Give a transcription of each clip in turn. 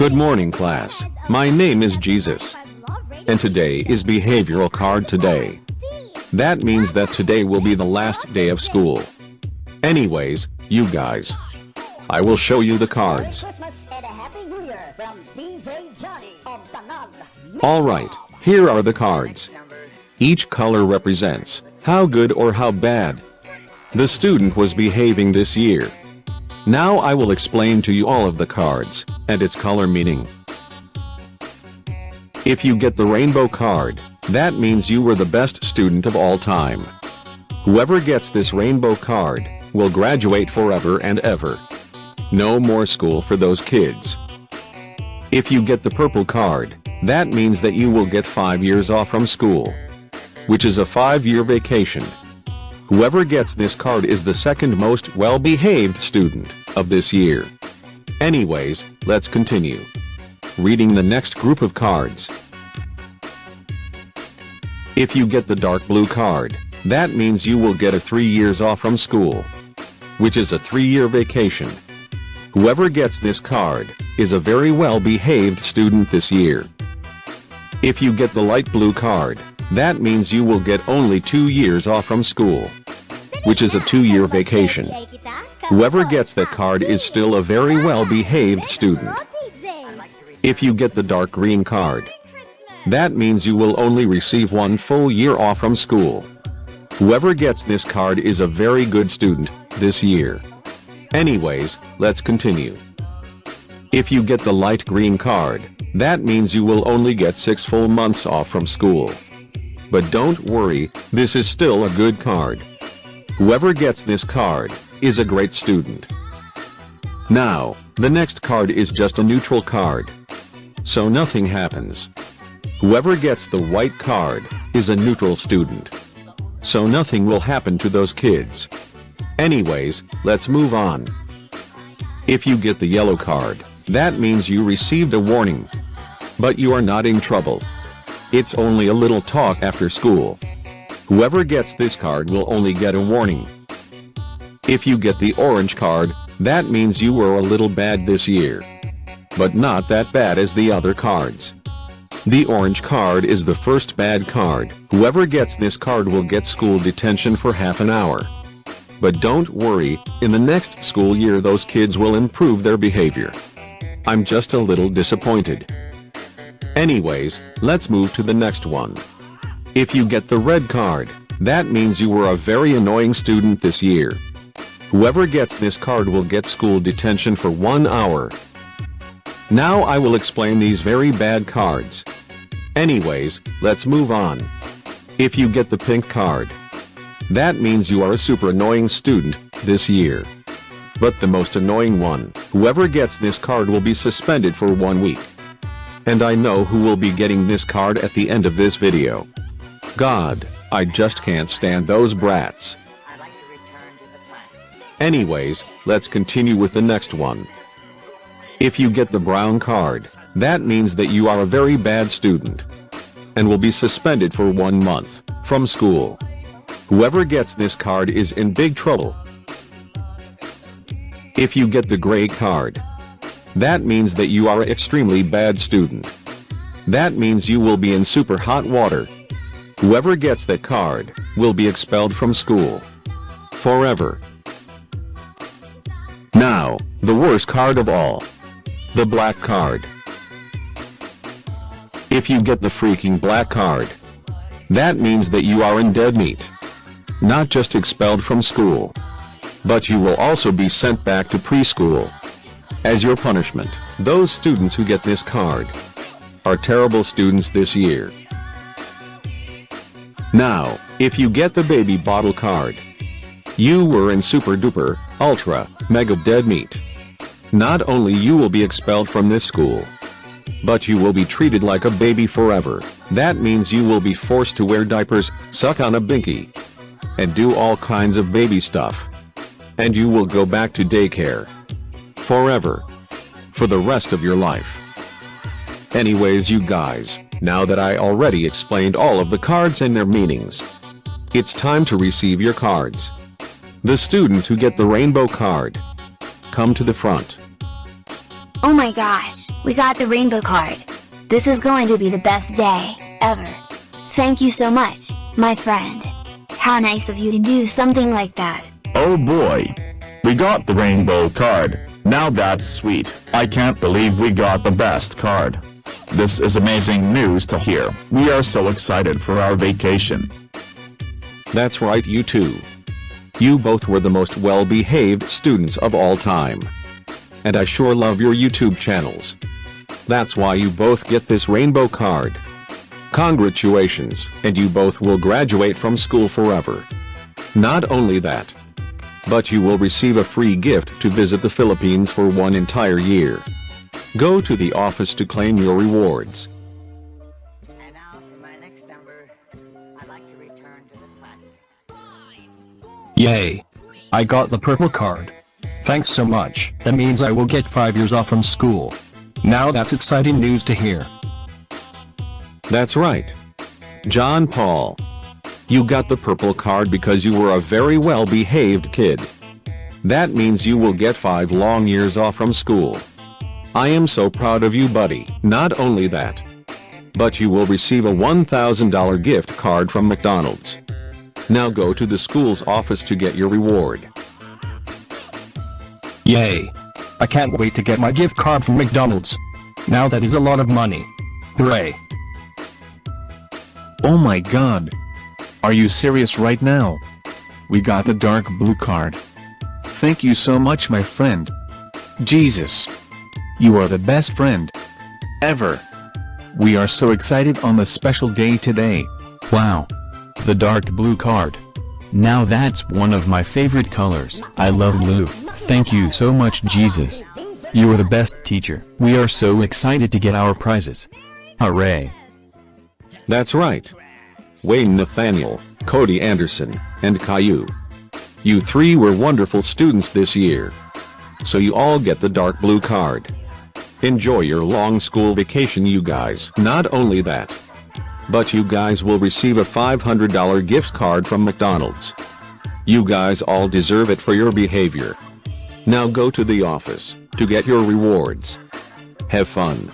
Good morning class, my name is Jesus. And today is behavioral card today. That means that today will be the last day of school. Anyways, you guys. I will show you the cards. Alright, here are the cards. Each color represents how good or how bad the student was behaving this year. Now I will explain to you all of the cards, and its color meaning. If you get the rainbow card, that means you were the best student of all time. Whoever gets this rainbow card, will graduate forever and ever. No more school for those kids. If you get the purple card, that means that you will get 5 years off from school. Which is a 5-year vacation. Whoever gets this card is the second most well-behaved student of this year. Anyways, let's continue. Reading the next group of cards. If you get the dark blue card, that means you will get a 3 years off from school. Which is a 3-year vacation. Whoever gets this card, is a very well-behaved student this year. If you get the light blue card, that means you will get only 2 years off from school which is a two-year vacation. Whoever gets that card is still a very well-behaved student. If you get the dark green card, that means you will only receive one full year off from school. Whoever gets this card is a very good student, this year. Anyways, let's continue. If you get the light green card, that means you will only get 6 full months off from school. But don't worry, this is still a good card. Whoever gets this card, is a great student. Now, the next card is just a neutral card. So nothing happens. Whoever gets the white card, is a neutral student. So nothing will happen to those kids. Anyways, let's move on. If you get the yellow card, that means you received a warning. But you are not in trouble. It's only a little talk after school. Whoever gets this card will only get a warning. If you get the orange card, that means you were a little bad this year. But not that bad as the other cards. The orange card is the first bad card. Whoever gets this card will get school detention for half an hour. But don't worry, in the next school year those kids will improve their behavior. I'm just a little disappointed. Anyways, let's move to the next one. If you get the red card, that means you were a very annoying student this year. Whoever gets this card will get school detention for one hour. Now I will explain these very bad cards. Anyways, let's move on. If you get the pink card, that means you are a super annoying student this year. But the most annoying one, whoever gets this card will be suspended for one week. And I know who will be getting this card at the end of this video. God, I just can't stand those brats. Anyways, let's continue with the next one. If you get the brown card, that means that you are a very bad student and will be suspended for one month from school. Whoever gets this card is in big trouble. If you get the gray card, that means that you are an extremely bad student. That means you will be in super hot water Whoever gets that card, will be expelled from school. Forever. Now, the worst card of all. The black card. If you get the freaking black card, that means that you are in dead meat. Not just expelled from school. But you will also be sent back to preschool. As your punishment, those students who get this card are terrible students this year. Now, if you get the baby bottle card, you were in super duper, ultra, mega dead meat. Not only you will be expelled from this school, but you will be treated like a baby forever. That means you will be forced to wear diapers, suck on a binky, and do all kinds of baby stuff. And you will go back to daycare. Forever. For the rest of your life. Anyways you guys, now that I already explained all of the cards and their meanings. It's time to receive your cards. The students who get the rainbow card come to the front. Oh my gosh, we got the rainbow card. This is going to be the best day, ever. Thank you so much, my friend. How nice of you to do something like that. Oh boy. We got the rainbow card. Now that's sweet. I can't believe we got the best card. This is amazing news to hear. We are so excited for our vacation. That's right you two. You both were the most well-behaved students of all time. And I sure love your YouTube channels. That's why you both get this rainbow card. Congratulations, and you both will graduate from school forever. Not only that, but you will receive a free gift to visit the Philippines for one entire year. Go to the office to claim your rewards. And now for my next number, I'd like to return to the classics. Yay! I got the purple card. Thanks so much, that means I will get 5 years off from school. Now that's exciting news to hear. That's right. John Paul. You got the purple card because you were a very well-behaved kid. That means you will get 5 long years off from school. I am so proud of you buddy. Not only that, but you will receive a $1,000 gift card from McDonald's. Now go to the school's office to get your reward. Yay! I can't wait to get my gift card from McDonald's. Now that is a lot of money. Hooray! Oh my god. Are you serious right now? We got the dark blue card. Thank you so much my friend. Jesus. You are the best friend. Ever. We are so excited on the special day today. Wow. The dark blue card. Now that's one of my favorite colors. I love blue. Thank you so much Jesus. You are the best teacher. We are so excited to get our prizes. Hooray. That's right. Wayne Nathaniel, Cody Anderson, and Caillou. You three were wonderful students this year. So you all get the dark blue card. Enjoy your long school vacation you guys. Not only that, but you guys will receive a $500 gift card from McDonald's. You guys all deserve it for your behavior. Now go to the office to get your rewards. Have fun.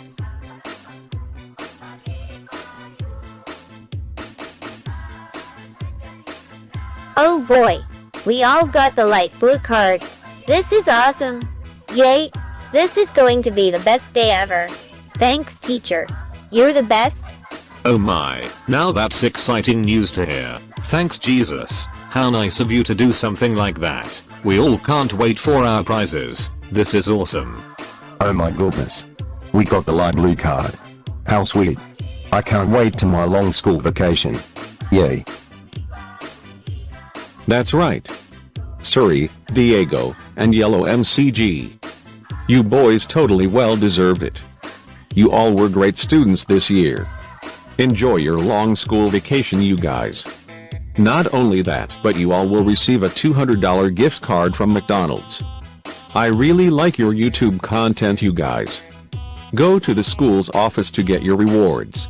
Oh boy, we all got the light blue card. This is awesome. Yay, this is going to be the best day ever. Thanks teacher. You're the best. Oh my, now that's exciting news to hear. Thanks Jesus, how nice of you to do something like that. We all can't wait for our prizes. This is awesome. Oh my goodness. We got the light blue card. How sweet. I can't wait to my long school vacation. Yay. That's right. Suri, Diego, and Yellow MCG. You boys totally well deserved it. You all were great students this year. Enjoy your long school vacation you guys. Not only that but you all will receive a $200 gift card from McDonald's. I really like your YouTube content you guys. Go to the school's office to get your rewards.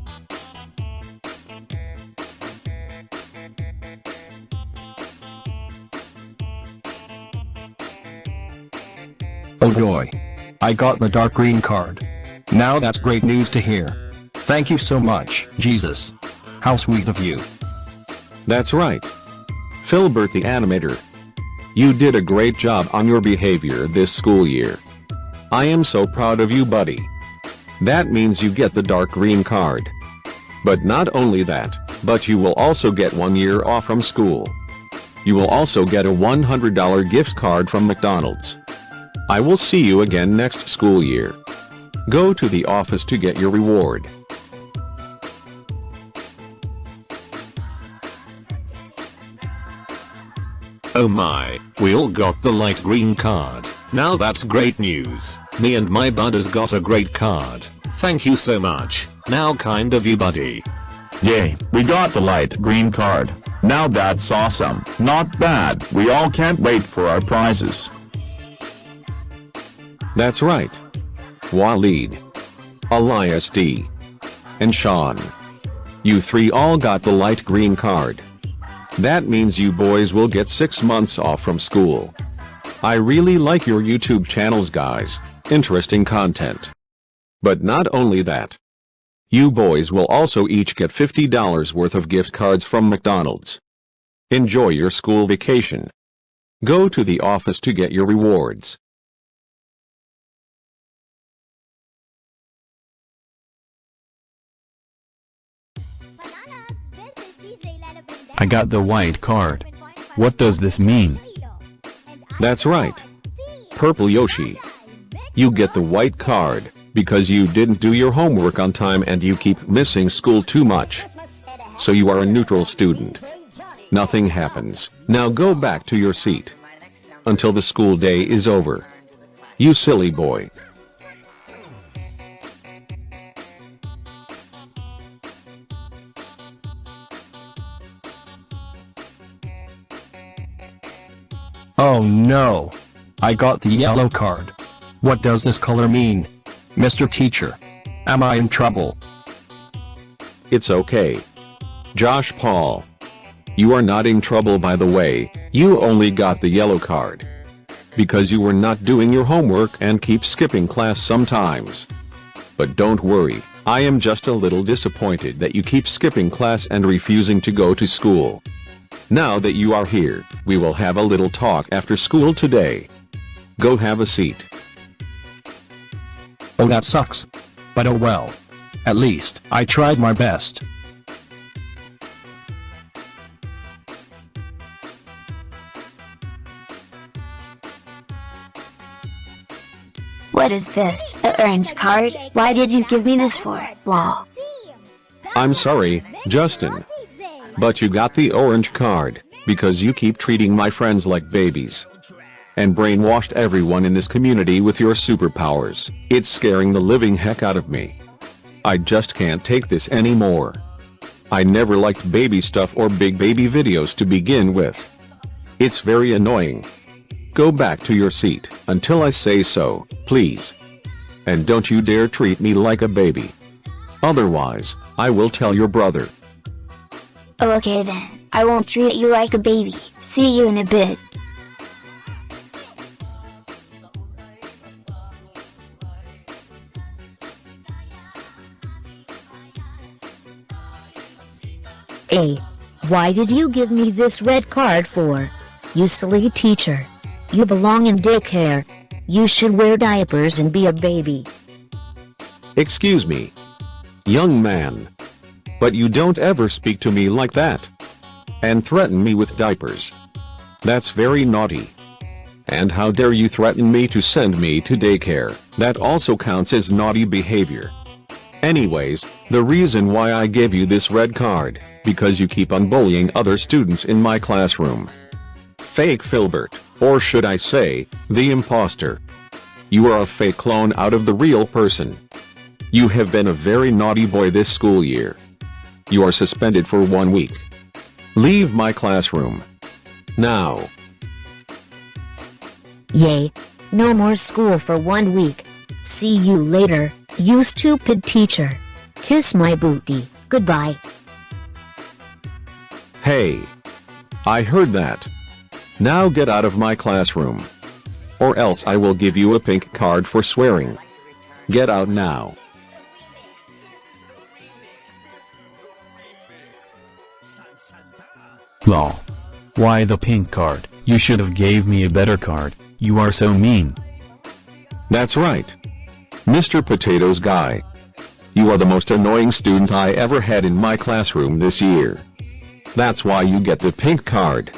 Oh. I got the dark green card. Now that's great news to hear. Thank you so much, Jesus. How sweet of you. That's right. Philbert the animator. You did a great job on your behavior this school year. I am so proud of you buddy. That means you get the dark green card. But not only that, but you will also get one year off from school. You will also get a $100 gift card from McDonald's. I will see you again next school year. Go to the office to get your reward. Oh my, we all got the light green card. Now that's great news. Me and my buddies got a great card. Thank you so much. Now kind of you buddy. Yay, we got the light green card. Now that's awesome. Not bad. We all can't wait for our prizes. That's right. Waleed, Elias D, and Sean. You three all got the light green card. That means you boys will get 6 months off from school. I really like your YouTube channels guys. interesting content. But not only that. You boys will also each get $50 worth of gift cards from McDonald's. Enjoy your school vacation. Go to the office to get your rewards. I got the white card. What does this mean? That's right. Purple Yoshi. You get the white card, because you didn't do your homework on time and you keep missing school too much. So you are a neutral student. Nothing happens. Now go back to your seat. Until the school day is over. You silly boy. Oh no! I got the yellow card. What does this color mean? Mr. Teacher. Am I in trouble? It's okay. Josh Paul. You are not in trouble by the way, you only got the yellow card. Because you were not doing your homework and keep skipping class sometimes. But don't worry, I am just a little disappointed that you keep skipping class and refusing to go to school. Now that you are here, we will have a little talk after school today. Go have a seat. Oh that sucks. But oh well. At least, I tried my best. What is this? A orange card? Why did you give me this for? Lol. I'm sorry, Justin. But you got the orange card, because you keep treating my friends like babies. And brainwashed everyone in this community with your superpowers. It's scaring the living heck out of me. I just can't take this anymore. I never liked baby stuff or big baby videos to begin with. It's very annoying. Go back to your seat, until I say so, please. And don't you dare treat me like a baby. Otherwise, I will tell your brother. Oh okay then, I won't treat you like a baby. See you in a bit. A. Why did you give me this red card for? You silly teacher. You belong in daycare. You should wear diapers and be a baby. Excuse me. Young man. But you don't ever speak to me like that. And threaten me with diapers. That's very naughty. And how dare you threaten me to send me to daycare, that also counts as naughty behavior. Anyways, the reason why I gave you this red card, because you keep on bullying other students in my classroom. Fake Filbert, or should I say, the imposter. You are a fake clone out of the real person. You have been a very naughty boy this school year. You are suspended for one week. Leave my classroom. Now. Yay. No more school for one week. See you later, you stupid teacher. Kiss my booty. Goodbye. Hey. I heard that. Now get out of my classroom. Or else I will give you a pink card for swearing. Get out now. Lol. Why the pink card? You should have gave me a better card. You are so mean. That's right. Mr. Potatoes Guy. You are the most annoying student I ever had in my classroom this year. That's why you get the pink card.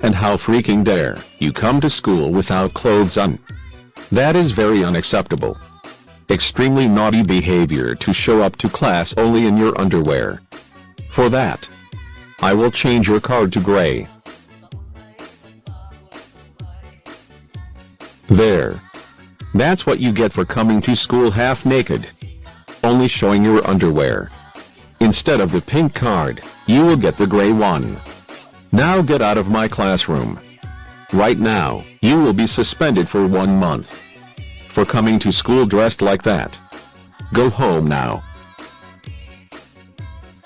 And how freaking dare you come to school without clothes on. That is very unacceptable. Extremely naughty behavior to show up to class only in your underwear. For that, I will change your card to gray. There. That's what you get for coming to school half naked. Only showing your underwear. Instead of the pink card, you will get the gray one. Now get out of my classroom. Right now, you will be suspended for one month. For coming to school dressed like that. Go home now.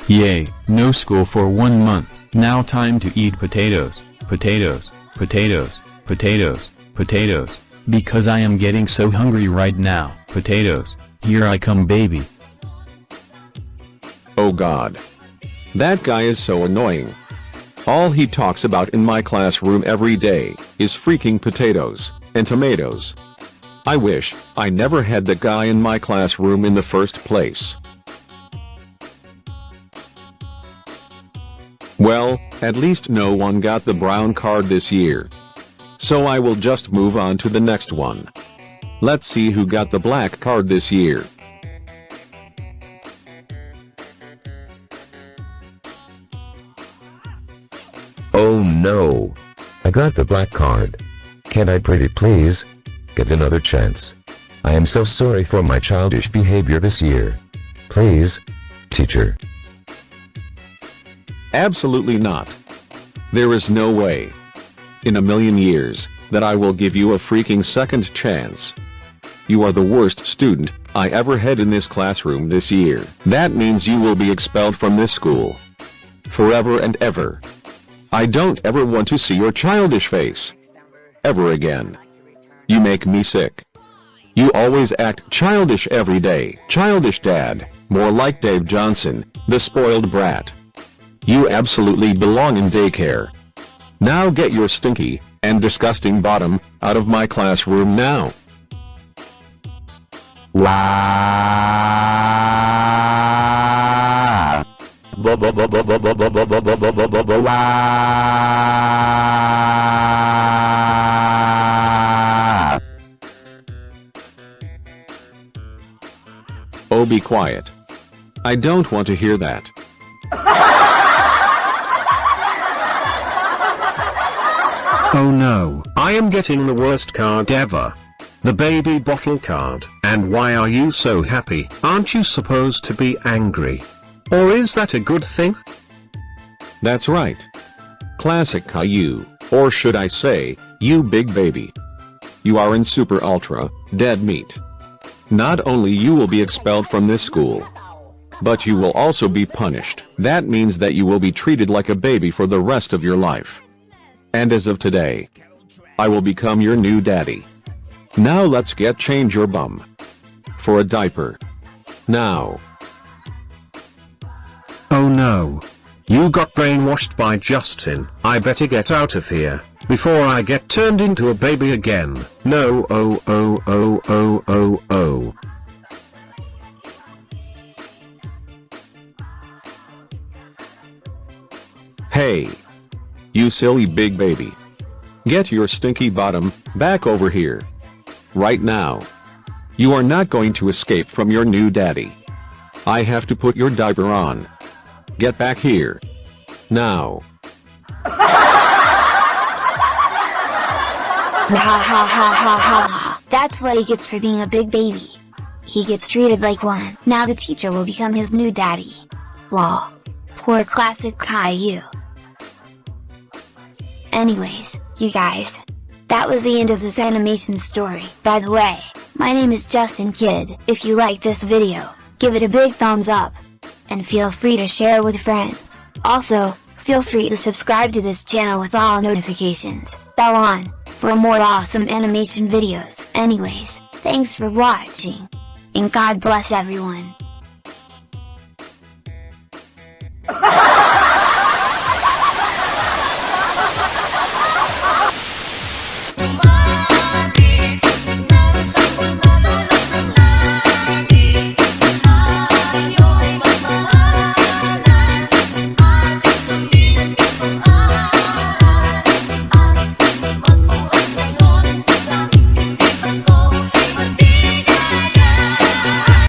Yay, no school for one month. Now time to eat potatoes, potatoes, potatoes, potatoes, potatoes, Because I am getting so hungry right now. Potatoes, here I come baby. Oh god. That guy is so annoying. All he talks about in my classroom every day is freaking potatoes and tomatoes. I wish I never had that guy in my classroom in the first place. Well, at least no one got the brown card this year. So I will just move on to the next one. Let's see who got the black card this year. Oh no. I got the black card. Can I pretty please? Get another chance. I am so sorry for my childish behavior this year. Please, teacher. Absolutely not. There is no way. In a million years, that I will give you a freaking second chance. You are the worst student I ever had in this classroom this year. That means you will be expelled from this school. Forever and ever. I don't ever want to see your childish face. Ever again. You make me sick. You always act childish every day. Childish dad, more like Dave Johnson, the spoiled brat. You absolutely belong in daycare. Now get your stinky and disgusting bottom out of my classroom now. Wow. Wow. Oh be quiet. I don't want to hear that. Oh no, I am getting the worst card ever. The baby bottle card. And why are you so happy? Aren't you supposed to be angry? Or is that a good thing? That's right. Classic Caillou, or should I say, you big baby. You are in super ultra, dead meat. Not only you will be expelled from this school, but you will also be punished. That means that you will be treated like a baby for the rest of your life. And as of today, I will become your new daddy. Now let's get change your bum. For a diaper. Now. Oh no. You got brainwashed by Justin. I better get out of here, before I get turned into a baby again. No oh oh oh oh oh oh. Hey. You silly big baby. Get your stinky bottom back over here. Right now. You are not going to escape from your new daddy. I have to put your diaper on. Get back here. Now. Ha ha ha ha ha ha. That's what he gets for being a big baby. He gets treated like one. Now the teacher will become his new daddy. Lol. Poor classic Caillou. Anyways, you guys. That was the end of this animation story. By the way, my name is Justin Kid. If you like this video, give it a big thumbs up. And feel free to share with friends. Also, feel free to subscribe to this channel with all notifications, bell on, for more awesome animation videos. Anyways, thanks for watching. And God bless everyone.